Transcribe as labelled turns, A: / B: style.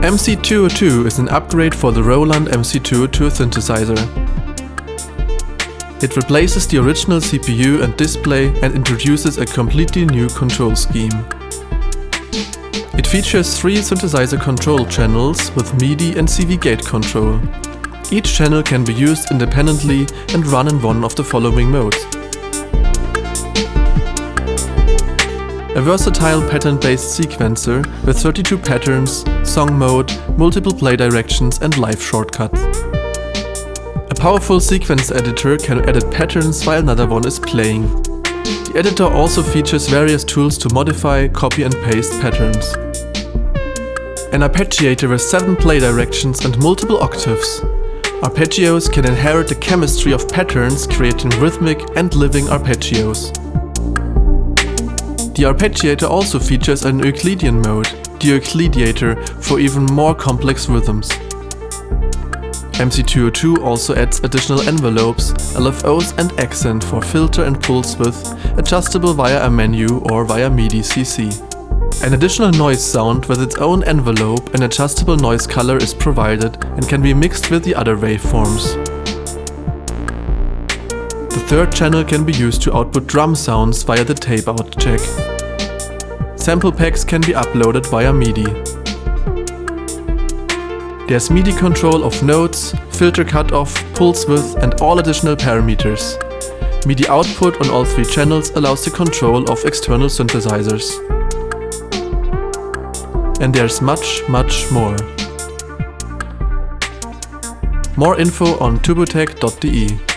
A: MC202 is an upgrade for the Roland MC202 synthesizer. It replaces the original CPU and display and introduces a completely new control scheme. It features three synthesizer control channels with MIDI and CV gate control. Each channel can be used independently and run in one of the following modes. A versatile pattern-based sequencer with 32 patterns, song mode, multiple play directions and live shortcuts. A powerful sequence editor can edit patterns while another one is playing. The editor also features various tools to modify, copy and paste patterns. An arpeggiator with 7 play directions and multiple octaves. Arpeggios can inherit the chemistry of patterns creating rhythmic and living arpeggios. The arpeggiator also features an Euclidean mode, the Euclideator, for even more complex rhythms. MC202 also adds additional envelopes, LFOs and accent for filter and pulse width, adjustable via a menu or via MIDI CC. An additional noise sound with its own envelope and adjustable noise color is provided and can be mixed with the other waveforms. The third channel can be used to output drum sounds via the tape-out jack. Sample packs can be uploaded via MIDI. There's MIDI control of notes, filter cutoff, pulse width and all additional parameters. MIDI output on all three channels allows the control of external synthesizers. And there's much, much more. More info on turbotech.de